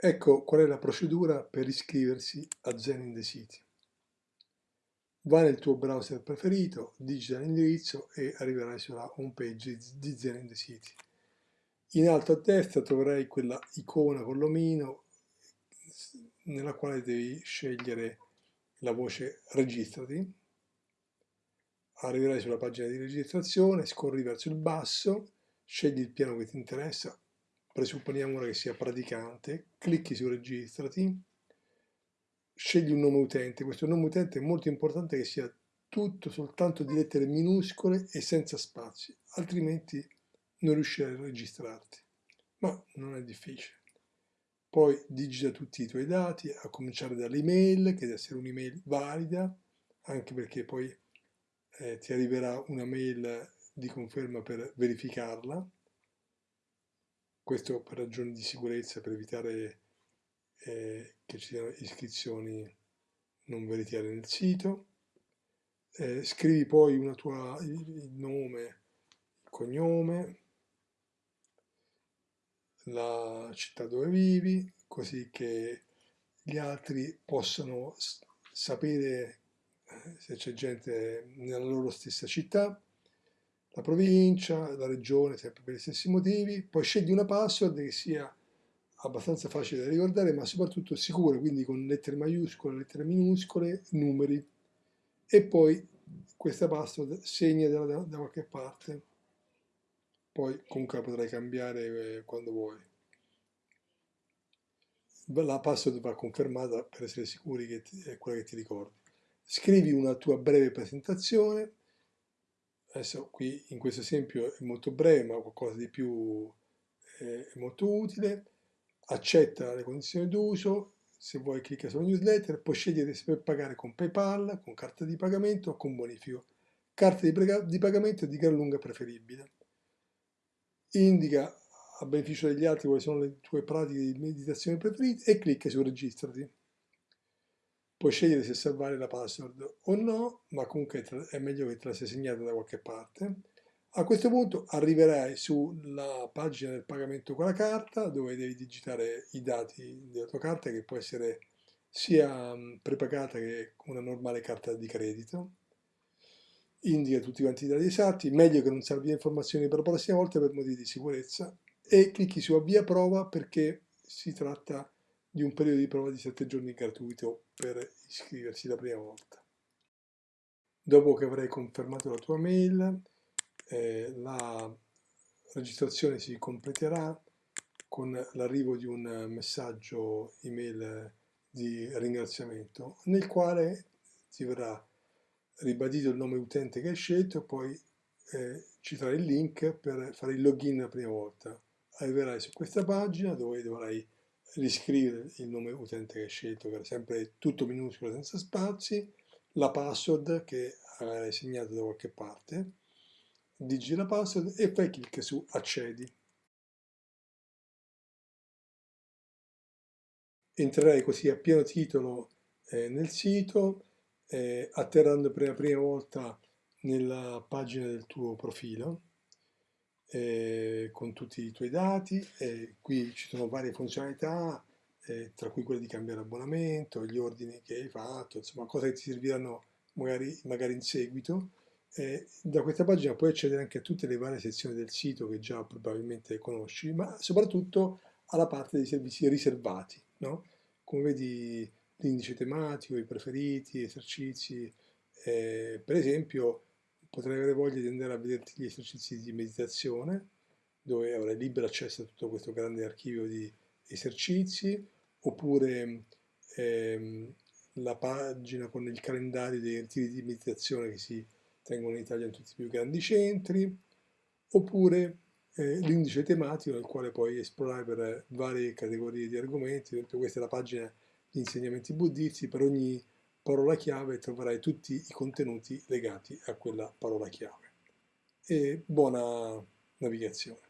Ecco qual è la procedura per iscriversi a Zen in the City. Vai nel tuo browser preferito, digita l'indirizzo e arriverai sulla home page di Zen in the City. In alto a destra troverai quella icona con l'omino nella quale devi scegliere la voce registrati. Arriverai sulla pagina di registrazione, scorri verso il basso, scegli il piano che ti interessa, presupponiamo che sia praticante, clicchi su registrati, scegli un nome utente, questo nome utente è molto importante che sia tutto soltanto di lettere minuscole e senza spazi, altrimenti non riuscirai a registrarti, ma non è difficile. Poi digita tutti i tuoi dati, a cominciare dall'email, che deve essere un'email valida, anche perché poi eh, ti arriverà una mail di conferma per verificarla, questo per ragioni di sicurezza, per evitare eh, che ci siano iscrizioni non veritiere nel sito. Eh, scrivi poi tua, il nome, il cognome, la città dove vivi, così che gli altri possano sapere eh, se c'è gente nella loro stessa città la provincia, la regione, sempre per gli stessi motivi, poi scegli una password che sia abbastanza facile da ricordare, ma soprattutto sicura, quindi con lettere maiuscole, lettere minuscole, numeri, e poi questa password segnatela da, da qualche parte, poi comunque la potrai cambiare eh, quando vuoi. La password va confermata per essere sicuri che ti, è quella che ti ricordi. Scrivi una tua breve presentazione, Adesso qui in questo esempio è molto breve, ma qualcosa di più eh, è molto utile. Accetta le condizioni d'uso, se vuoi clicca sulla newsletter, puoi scegliere se puoi pagare con PayPal, con carta di pagamento o con bonifico. Carta di, di pagamento di gran lunga preferibile. Indica a beneficio degli altri quali sono le tue pratiche di meditazione preferite e clicca su registrati. Puoi scegliere se salvare la password o no, ma comunque è meglio che te la sia segnata da qualche parte. A questo punto arriverai sulla pagina del pagamento con la carta, dove devi digitare i dati della tua carta, che può essere sia prepagata che una normale carta di credito. Indica tutti quanti i dati esatti, meglio che non salvi le informazioni per la prossima volta per motivi di sicurezza e clicchi su avvia prova perché si tratta di un periodo di prova di 7 giorni gratuito per iscriversi la prima volta. Dopo che avrai confermato la tua mail, eh, la registrazione si completerà con l'arrivo di un messaggio email di ringraziamento nel quale ti verrà ribadito il nome utente che hai scelto e poi eh, ci sarà il link per fare il login la prima volta. Arriverai su questa pagina dove dovrai riscrivere il nome utente che hai scelto, che era sempre tutto minuscolo senza spazi, la password che hai segnato da qualche parte, digiti la password e fai clic su accedi. Entrerai così a pieno titolo eh, nel sito, eh, atterrando per la prima volta nella pagina del tuo profilo eh, con tutti i tuoi dati, eh, qui ci sono varie funzionalità, eh, tra cui quelle di cambiare abbonamento, gli ordini che hai fatto, insomma cose che ti serviranno magari, magari in seguito. da questa pagina puoi accedere anche a tutte le varie sezioni del sito che già probabilmente conosci, ma soprattutto alla parte dei servizi riservati, no? come vedi l'indice tematico, i preferiti, esercizi, eh, per esempio potrai avere voglia di andare a vederti gli esercizi di meditazione, dove avrai libero accesso a tutto questo grande archivio di esercizi, oppure ehm, la pagina con il calendario dei ritiri di meditazione che si tengono in Italia in tutti i più grandi centri, oppure eh, l'indice tematico nel quale puoi esplorare per varie categorie di argomenti, ad esempio questa è la pagina di insegnamenti buddisti, per ogni parola chiave troverai tutti i contenuti legati a quella parola chiave. E buona navigazione.